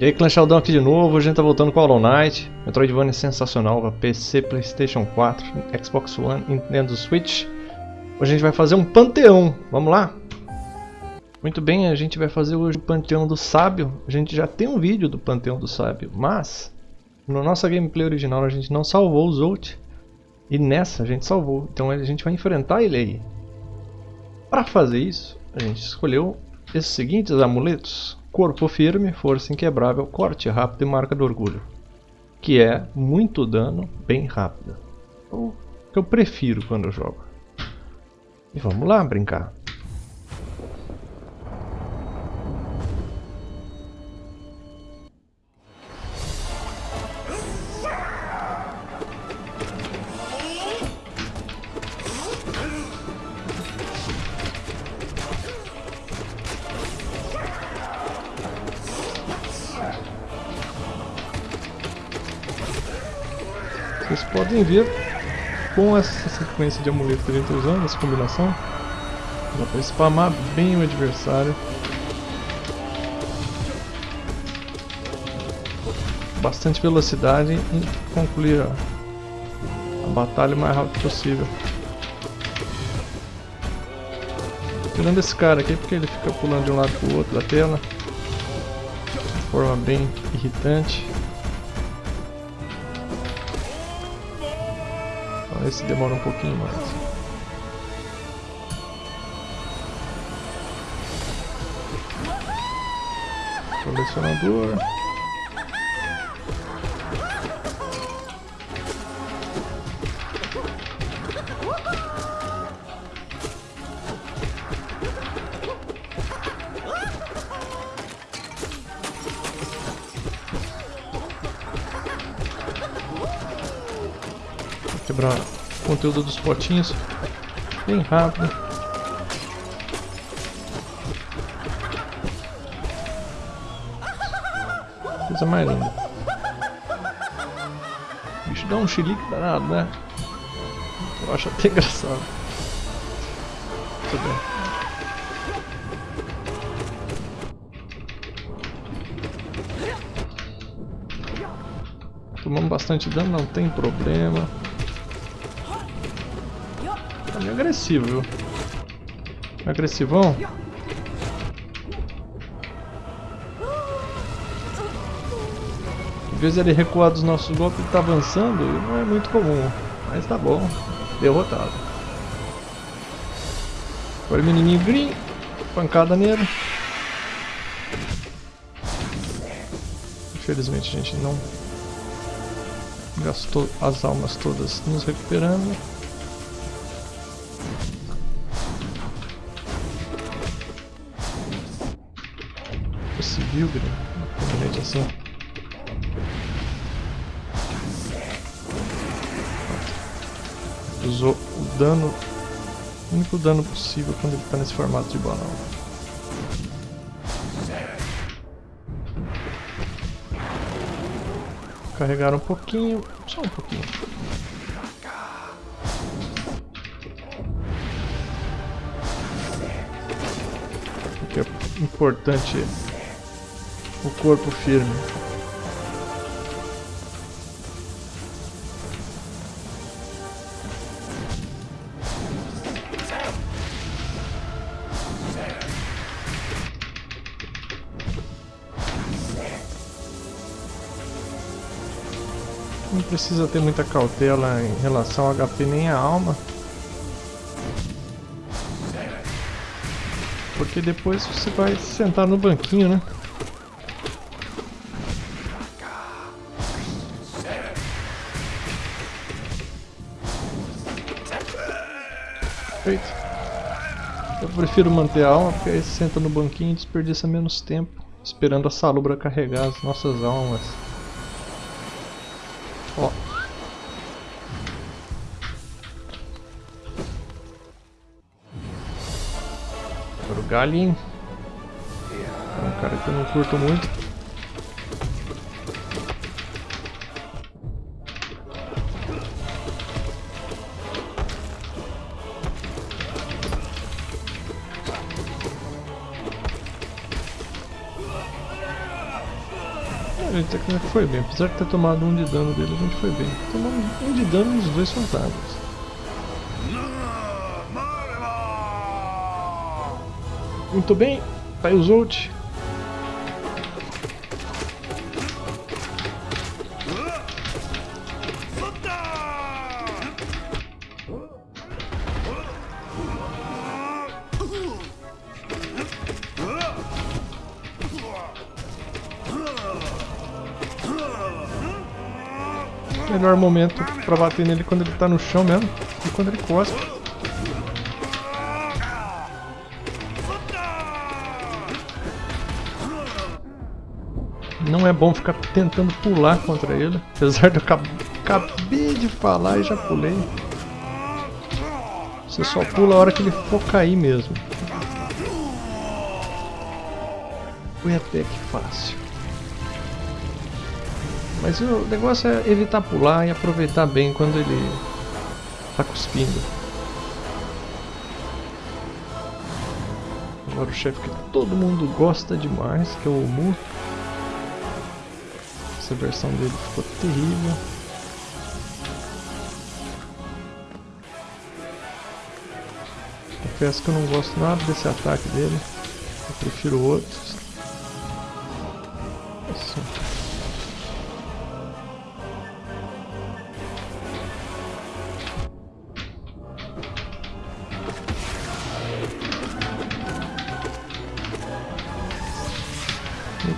E aí, Clan aqui de novo, a gente tá voltando com Hollow Knight. Metroidvania sensacional para PC, Playstation 4, Xbox One, Nintendo Switch. Hoje a gente vai fazer um panteão, vamos lá? Muito bem, a gente vai fazer hoje o Panteão do Sábio. A gente já tem um vídeo do Panteão do Sábio, mas no nossa gameplay original a gente não salvou o Zolt. E nessa a gente salvou, então a gente vai enfrentar ele aí. Para fazer isso, a gente escolheu esses seguintes amuletos. Corpo firme, força inquebrável, corte rápido e marca do orgulho. Que é muito dano, bem rápido. O que eu prefiro quando eu jogo. E vamos lá brincar. Vocês podem ver com essa sequência de amuletos que a gente está usando, essa combinação, dá para spamar bem o adversário. Bastante velocidade e concluir a, a batalha o mais rápido possível. Tirando esse cara aqui porque ele fica pulando de um lado para o outro da tela de forma bem irritante. Esse demora um pouquinho mais. Colecionador. quebrar conteúdo dos potinhos bem rápido. Coisa mais linda. O bicho dá um chilique danado, né? Eu acho até engraçado. Muito bem. Tomamos bastante dano, não tem problema meio agressivo, viu? Agressivão. Em vez de ele recuar dos nossos golpes, ele tá avançando, não é muito comum. Mas tá bom. Derrotado. Agora o menininho green. Pancada nele. Infelizmente a gente não gastou as almas todas nos recuperando. Grêmio. assim. Usou o dano, o único dano possível quando ele está nesse formato de balão. Carregar um pouquinho, só um pouquinho. É importante o corpo firme. Não precisa ter muita cautela em relação ao HP nem a alma. Porque depois você vai sentar no banquinho, né? Eu prefiro manter a alma, porque aí senta no banquinho e desperdiça menos tempo esperando a salubra carregar as nossas almas. Ó. Agora o Galin. É um cara que eu não curto muito. A gente até que foi bem, apesar de ter tomado um de dano dele, a gente foi bem. Tomamos um de dano nos dois fantasmas. Muito bem, tá aí o Zolt. Melhor momento pra bater nele quando ele tá no chão mesmo e quando ele cospe. Não é bom ficar tentando pular contra ele, apesar de eu acabei de falar e já pulei. Você só pula a hora que ele for cair mesmo. Foi até que fácil. Mas o negócio é evitar pular e aproveitar bem quando ele está cuspindo. Agora o chefe que todo mundo gosta demais, que é o Mu. Essa versão dele ficou terrível. Confesso que eu não gosto nada desse ataque dele. Eu prefiro outros.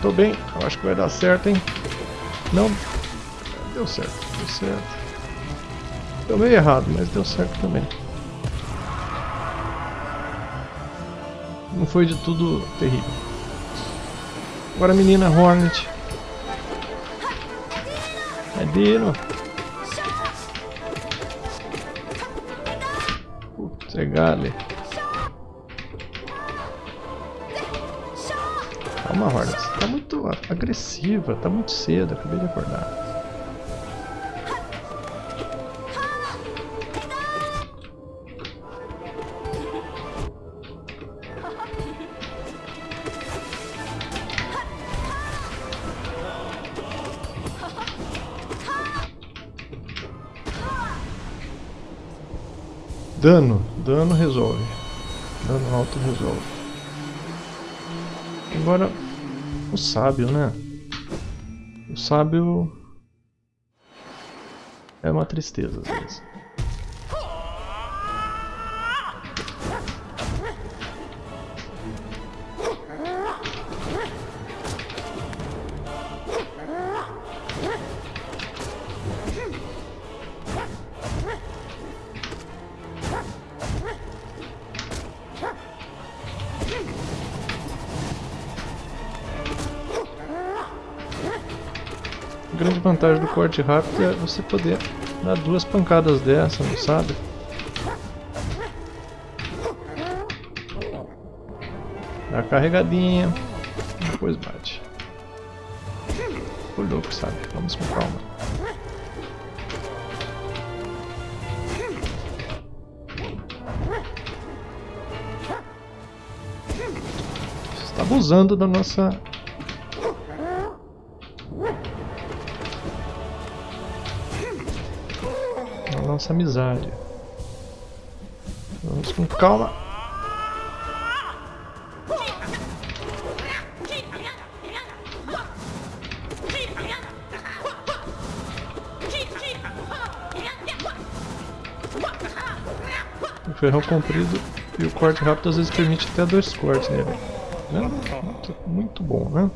Tô bem, eu acho que vai dar certo, hein? Não, deu certo, deu certo. Deu meio errado, mas deu certo também. Não foi de tudo terrível. Agora menina Hornet. É Dino. Putz, é Gale. Calma, Hornet. Você tá muito agressiva, tá muito cedo, acabei de acordar. Dano, dano resolve. Dano alto resolve. Agora, o sábio, né? O sábio é uma tristeza às vezes. Grande vantagem do corte rápido é você poder dar duas pancadas dessa, não sabe? Dá carregadinha, depois bate. O louco, sabe? Vamos com calma. Está abusando da nossa nossa amizade. Vamos com calma. O ferrão comprido e o corte rápido às vezes permite até dois cortes nele. Né? Muito, muito bom, né?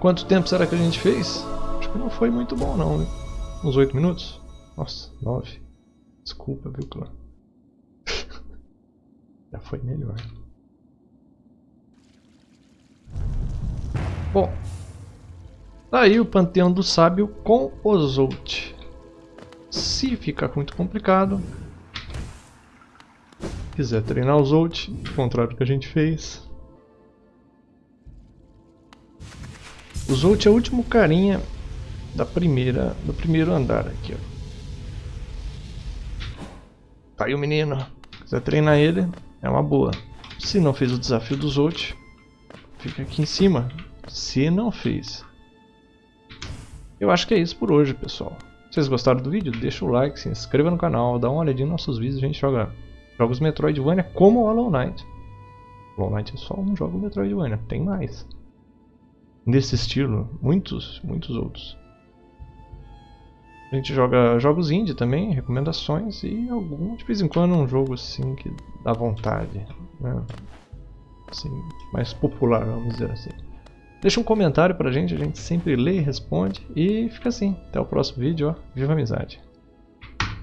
Quanto tempo será que a gente fez? Acho que não foi muito bom não? Uns 8 minutos? Nossa, 9. Desculpa, viu, clã? Já foi melhor. Bom, tá aí o Panteão do Sábio com o Zolt. Se ficar muito complicado, quiser treinar o Zolt, ao contrário do que a gente fez, O Zolt é o último carinha da primeira, do primeiro andar aqui, ó. Tá aí o menino. quiser treinar ele, é uma boa. Se não fez o desafio dos outros, fica aqui em cima. Se não fez. Eu acho que é isso por hoje, pessoal. Se vocês gostaram do vídeo, deixa o like, se inscreva no canal, dá uma olhadinha nos nossos vídeos, a gente joga jogos Metroidvania como Hollow Knight. Hollow Knight é só um jogo Metroidvania, tem mais. Nesse estilo, muitos, muitos outros. A gente joga jogos indie também, recomendações e algum, de vez em quando um jogo assim que dá vontade. Né? Assim, mais popular, vamos dizer assim. Deixa um comentário pra gente, a gente sempre lê e responde. E fica assim. Até o próximo vídeo, ó. Viva a amizade!